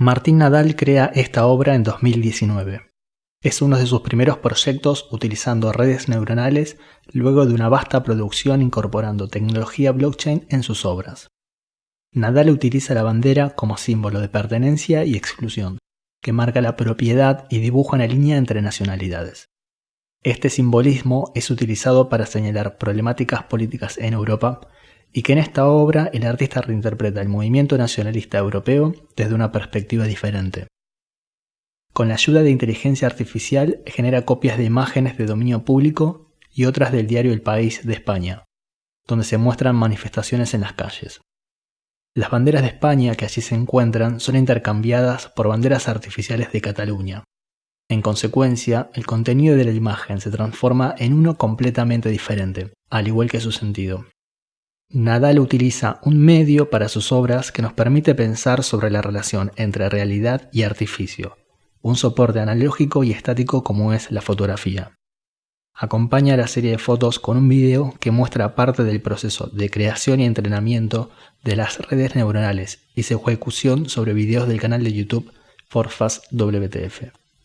Martín Nadal crea esta obra en 2019. Es uno de sus primeros proyectos utilizando redes neuronales luego de una vasta producción incorporando tecnología blockchain en sus obras. Nadal utiliza la bandera como símbolo de pertenencia y exclusión, que marca la propiedad y dibuja una línea entre nacionalidades. Este simbolismo es utilizado para señalar problemáticas políticas en Europa y que en esta obra el artista reinterpreta el movimiento nacionalista europeo desde una perspectiva diferente. Con la ayuda de inteligencia artificial genera copias de imágenes de dominio público y otras del diario El País de España, donde se muestran manifestaciones en las calles. Las banderas de España que allí se encuentran son intercambiadas por banderas artificiales de Cataluña. En consecuencia, el contenido de la imagen se transforma en uno completamente diferente, al igual que su sentido. Nadal utiliza un medio para sus obras que nos permite pensar sobre la relación entre realidad y artificio, un soporte analógico y estático como es la fotografía. Acompaña la serie de fotos con un video que muestra parte del proceso de creación y entrenamiento de las redes neuronales y su ejecución sobre videos del canal de YouTube Forfast WTF.